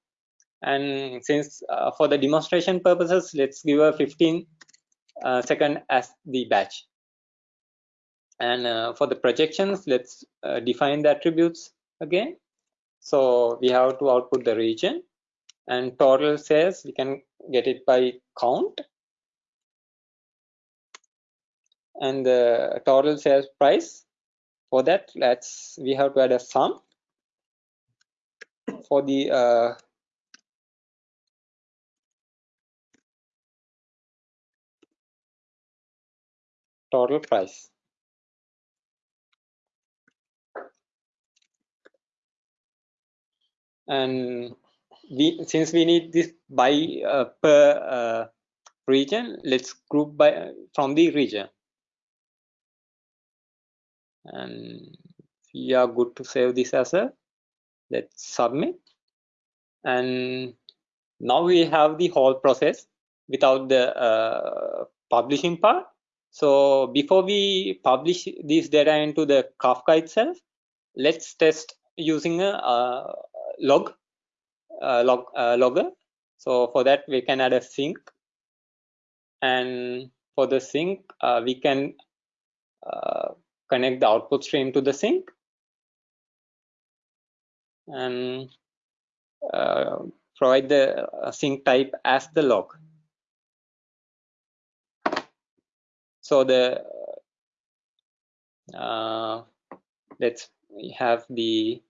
And since uh, for the demonstration purposes let's give a 15 uh, second as the batch and uh, for the projections let's define the attributes again. So we have to output the region. And total sales we can get it by count. And the total sales price for that let's we have to add a sum for the uh, total price and we since we need this by uh, per uh, region let's group by from the region. And we are good to save this as a let's submit. And now we have the whole process without the uh, publishing part. So before we publish this data into the kafka itself let's test using a, a log uh, log uh, logger. So for that we can add a sink. And for the sink uh, we can connect the output stream to the sink. And provide the sink type as the log. So the uh, let's have the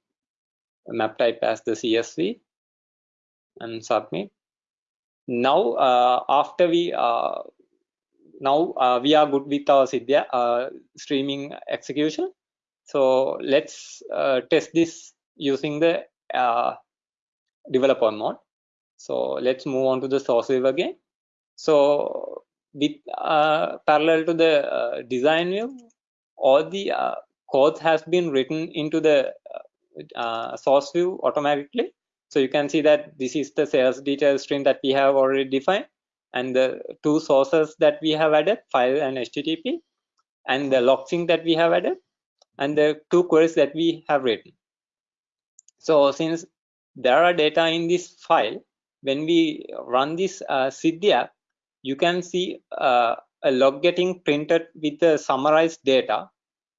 map type as the CSV and submit. Now, uh, after we uh, now uh, we are good with our Sidya uh, streaming execution. So let's uh, test this using the uh, developer mode. So let's move on to the source view again. So with parallel to the design view, all the code has been written into the source view automatically. So you can see that this is the sales detail stream that we have already defined and the two sources that we have added, file and HTTP, and the log sink that we have added, and the two queries that we have written. So since there are data in this file, when we run this uh, Sidya, you can see uh, a log getting printed with the summarized data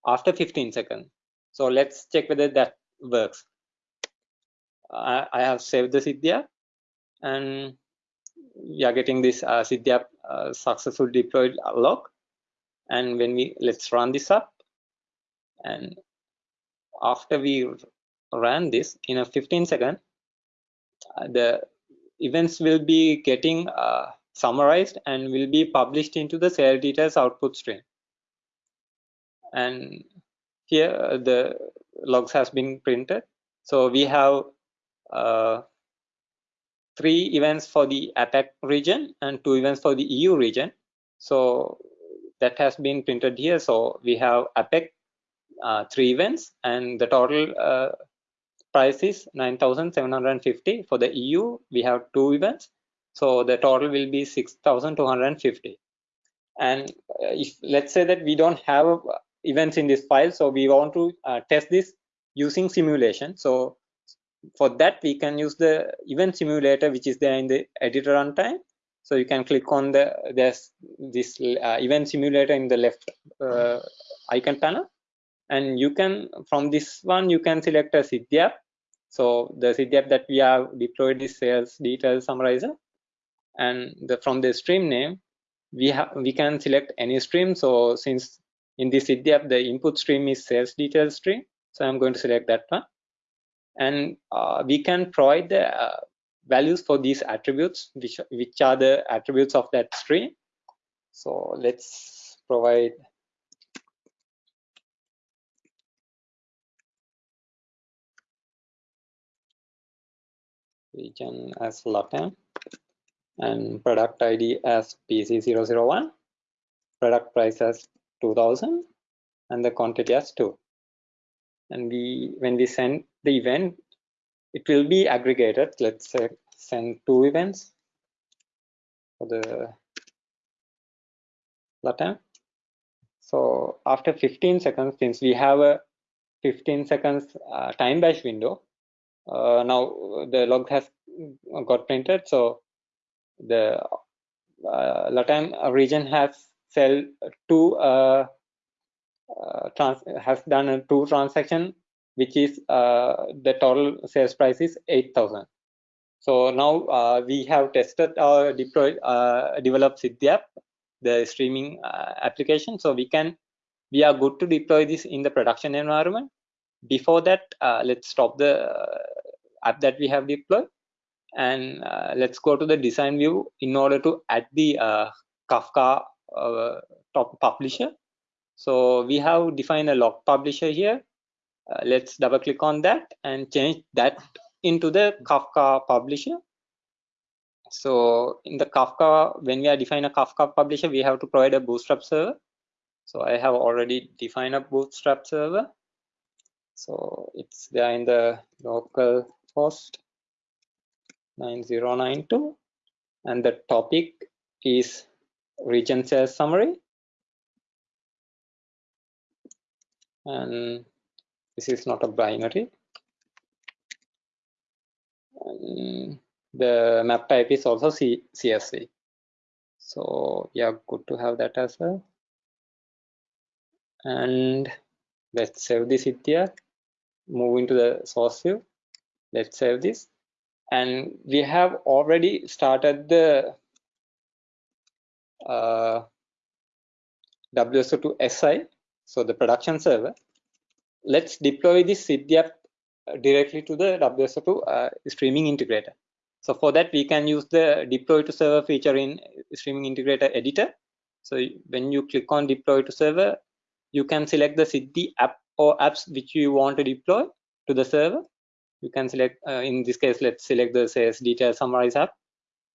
after 15 seconds. So let's check whether that works. I, I have saved the Sidya and we are getting this uh, Sidya uh, successful deployed log. And when we let's run this up, and after we ran this in a 15 second, uh, the events will be getting uh, summarized and will be published into the sale details output stream. And here the logs has been printed. So we have uh, three events for the APAC region and two events for the EU region. So that has been printed here. So we have APAC uh, three events and the total uh, price is 9,750. For the EU, we have two events. So the total will be 6,250. And uh, if let's say that we don't have events in this file. So we want to uh, test this using simulation. So for that, we can use the event simulator, which is there in the editor runtime. So you can click on the there's this uh, event simulator in the left uh, icon panel, and you can from this one you can select a Siddhi So the Siddhi that we have deployed is sales detail summarizer, and the, from the stream name we have we can select any stream. So since in this Siddhi the input stream is sales details stream, so I'm going to select that one, and uh, we can provide the uh, values for these attributes, which, which are the attributes of that stream. So let's provide. Region as Latam and product ID as PC001, product price as 2000 and the quantity as 2. And we when we send the event, it will be aggregated. Let's say send two events for the latam so after 15 seconds since we have a 15 seconds uh, time batch window uh, now the log has got printed. So the uh, latam region has sell two uh, uh, trans has done a two transaction which is uh, the total sales price is 8000 so now uh, we have tested or deployed uh, developed Siddhi the streaming uh, application. So we can we are good to deploy this in the production environment. Before that uh, let's stop the uh, app that we have deployed and let's go to the design view in order to add the kafka top publisher so we have defined a log publisher here uh, let's double click on that and change that into the Kafka publisher. So in the Kafka, when we are defining a Kafka publisher, we have to provide a bootstrap server. So I have already defined a bootstrap server. So it's there in the local host 9092 and the topic is region sales summary. And this is not a binary. And the map type is also C CSV so yeah good to have that as well. And let's save this here. Move into the source view. Let's save this. And we have already started the uh, WSO2 SI so the production server let's deploy this Siddhi app directly to the WSO2 uh, streaming integrator. So for that, we can use the deploy to server feature in streaming integrator editor. So when you click on deploy to server, you can select the Siddhi app or apps which you want to deploy to the server. You can select, uh, in this case, let's select the sales detail summarize app.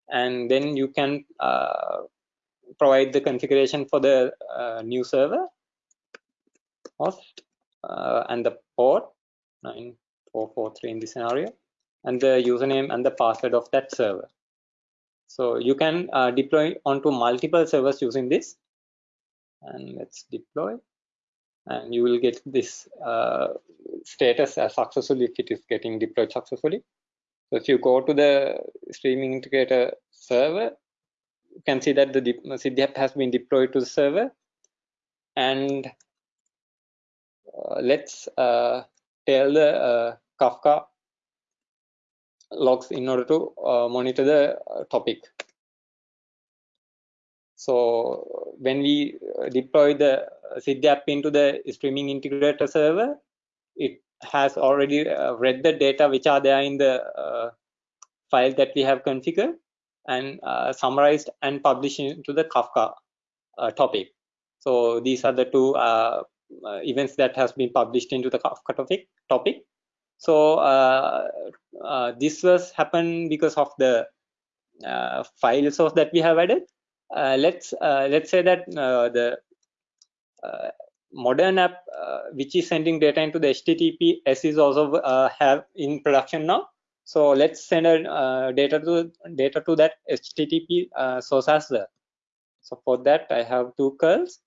And then you can uh, provide the configuration for the uh, new server. Host uh, and the port 9443 in this scenario and the username and the password of that server. So you can uh, deploy onto multiple servers using this. And let's deploy. And you will get this uh, status as successful if it is getting deployed successfully. So if you go to the streaming integrator server you can see that the Siddhi app has been deployed to the server and uh, let's uh, tell the uh, Kafka logs in order to monitor the topic. So when we deploy the Siddhi into the streaming integrator server, it has already uh, read the data which are there in the uh, file that we have configured and uh, summarized and published into the Kafka topic. So these are the two uh, events that has been published into the Kafka topic. topic. So uh, uh, this was happened because of the file source that we have added. let's let's say that the modern app uh, which is sending data into the https is also uh, have in production now so let's send a uh, data to data to that http source as well so for that i have two curls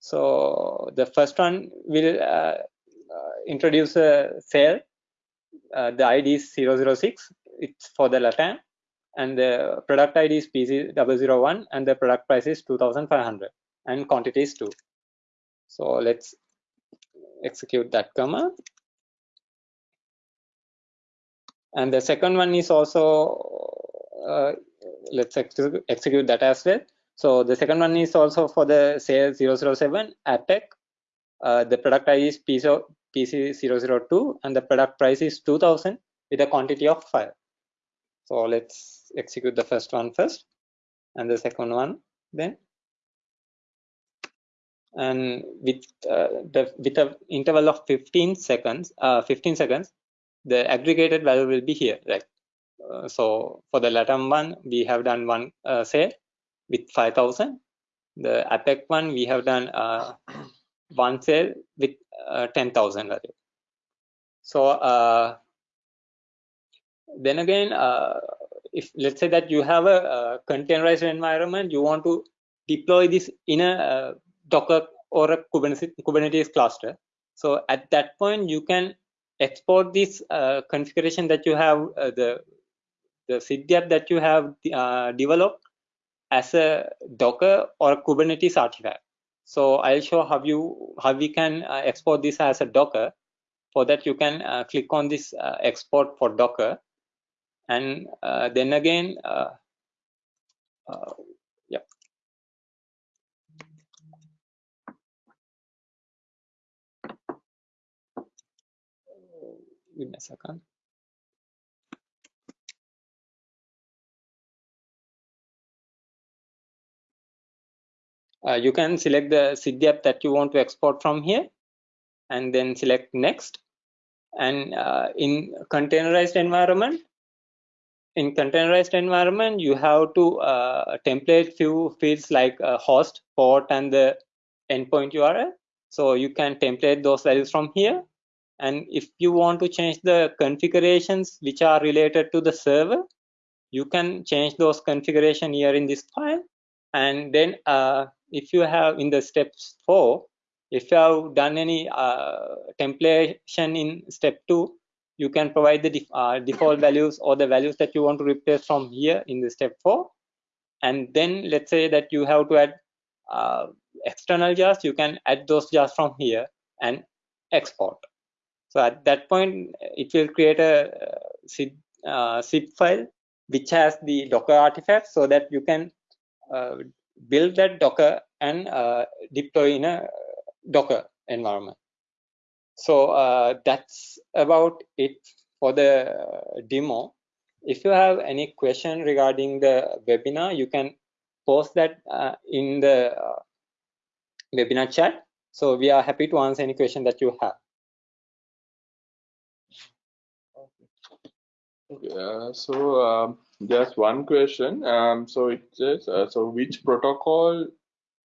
So the first one will uh, uh, introduce a cell. Uh, the ID is 006. It's for the LATAM. And the product ID is PC001 and the product price is 2500 and quantity is 2. So let's execute that command. And the second one is also, uh, let's ex execute that as well. So the second one is also for the say 007 APAC. Uh, the product ID is PC002 and the product price is 2000 with a quantity of 5. So let's execute the first one first and the second one then. And with uh, the with a interval of 15 seconds, uh, 15 seconds, the aggregated value will be here, right? Uh, so for the LATAM one, we have done one uh, sale with 5000 the APAC one we have done uh, *clears throat* one sale with uh, 10,000 value. So uh, then again, uh, if let's say that you have a, a, containerized environment, you want to deploy this in a Docker or a Kubernetes, Kubernetes cluster. So at that point, you can export this uh, configuration that you have, the the Siddhi app that you have developed as a Docker or Kubernetes artifact. So I'll show how you how we can uh, export this as a Docker. For that, you can uh, click on this uh, export for Docker, and uh, then again, uh, Give me a second. uh, you can select the Siddhi app that you want to export from here and then select next. And uh, in containerized environment in containerized environment you have to uh, template few fields like uh, host port and the endpoint url so you can template those values from here and if you want to change the configurations which are related to the server you can change those configuration here in this file and then uh, if you have in the steps four, if you have done any uh, templation in step two, you can provide the def uh, default values or the values that you want to replace from here in the step four. And then let's say that you have to add uh, external jars, you can add those jars from here and export. So at that point, it will create a zip, uh, zip file which has the Docker artifact so that you can uh, build that Docker and uh, deploy in a Docker environment. So uh, that's about it for the demo. If you have any question regarding the webinar, you can post that uh, in the uh, webinar chat. So we are happy to answer any question that you have. Okay, so um, just one question. Um, so it says, uh, so which protocol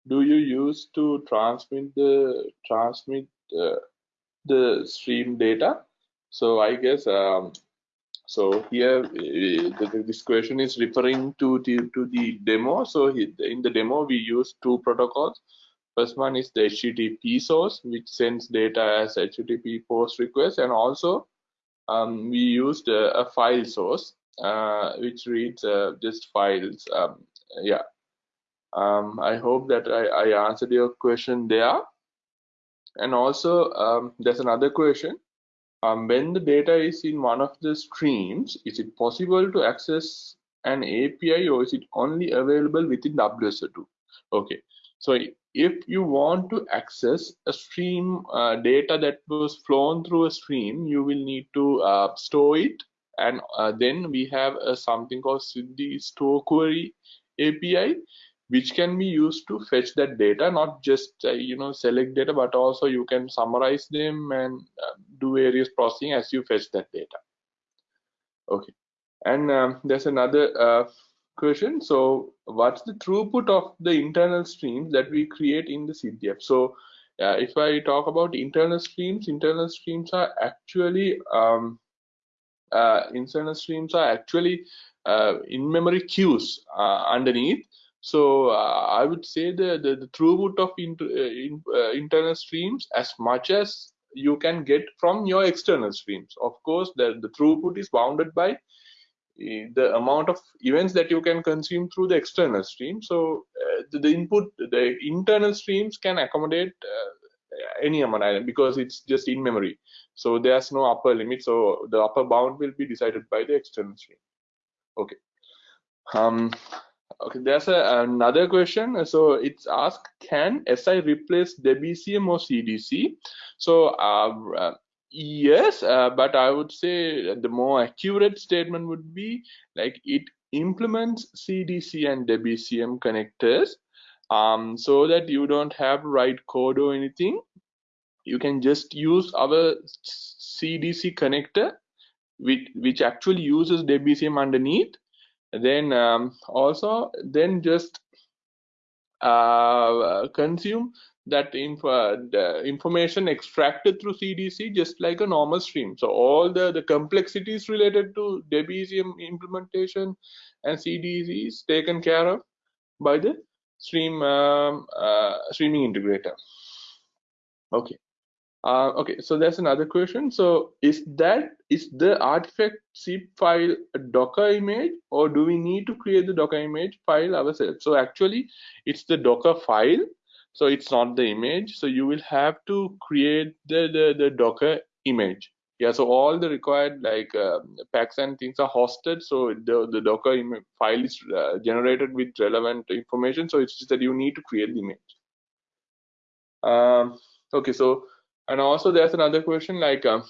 do you use to transmit the transmit uh, the stream data? So I guess um, so here uh, this question is referring to the to the demo. So in the demo we use two protocols. First one is the HTTP source, which sends data as HTTP post request, and also um, we used a, a file source uh, which reads uh, just files. Um, yeah. Um, I hope that I, I, answered your question there. And also, um, there's another question. Um, when the data is in one of the streams, is it possible to access an API or is it only available within WSO2? Okay, so if you want to access a stream uh, data that was flown through a stream, you will need to uh, store it. And uh, then we have uh, something called the store query API which can be used to fetch that data not just uh, you know select data but also you can summarize them and uh, do various processing as you fetch that data. Okay. And um, there's another question so what's the throughput of the internal streams that we create in the Siddhi app? so uh, if I talk about internal streams internal streams are actually um, uh, internal streams are actually uh, in-memory queues uh, underneath. So uh, I would say the, the, the throughput of inter, uh, in, internal streams as much as you can get from your external streams. Of course, the, the throughput is bounded by the amount of events that you can consume through the external stream. So uh, the, the, input, the internal streams can accommodate uh, any amount because it's just in memory. So there's no upper limit. So the upper bound will be decided by the external stream. Okay. Um, Okay, there's a, another question. So it's asked, can SI replace Debezium or CDC? So uh, yes, uh, but I would say the more accurate statement would be like it implements CDC and Debezium connectors um, so that you don't have to write code or anything. You can just use our CDC connector, which, which actually uses Debezium underneath then um, also then just uh, consume that info, the information extracted through CDC just like a normal stream. So all the, the complexities related to Debezium implementation and CDC is taken care of by the stream um, uh, streaming integrator. Okay. Uh, okay, so that's another question. So is that is the artifact zip file a Docker image or do we need to create the Docker image file ourselves? So actually it's the Docker file. So it's not the image. So you will have to create the, the, the Docker image. Yeah, so all the required like uh, packs and things are hosted. So the, the Docker file is uh, generated with relevant information. So it's just that you need to create the image. Um, okay, so and also there's another question like um,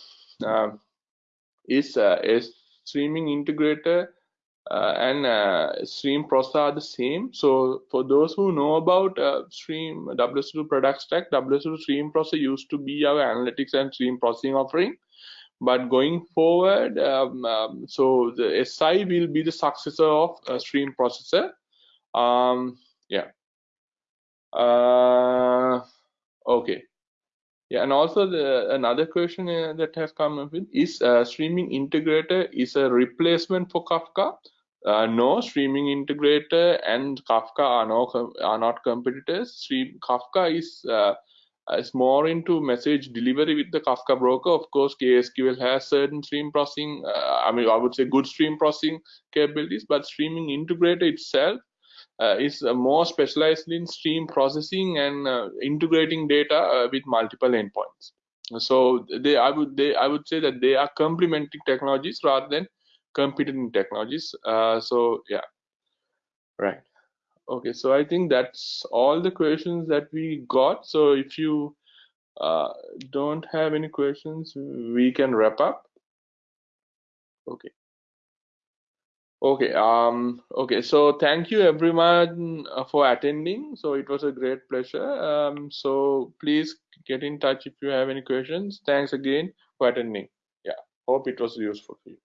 uh, is uh, a streaming integrator uh, and uh, stream processor are the same. So for those who know about uh, stream WSO2 product stack WSO2 stream processor used to be our analytics and stream processing offering. But going forward um, um, so the SI will be the successor of stream processor. Um, yeah. Uh, okay yeah, and also the another question uh, that has come up with is uh, streaming integrator is a replacement for Kafka? Uh, no, streaming integrator and Kafka are no are not competitors. Stream Kafka is uh, is more into message delivery with the Kafka broker. Of course, KSQL has certain stream processing. Uh, I mean, I would say good stream processing capabilities, but streaming integrator itself is uh, more specialized in stream processing and uh, integrating data with multiple endpoints. So they, I would, they, I would say that they are complementing technologies rather than competing technologies. so yeah, right. Okay, so I think that's all the questions that we got. So if you uh, don't have any questions, we can wrap up. Okay. Okay. Um. Okay. So thank you everyone uh, for attending. So it was a great pleasure. Um. So please get in touch if you have any questions. Thanks again for attending. Yeah. Hope it was useful for you.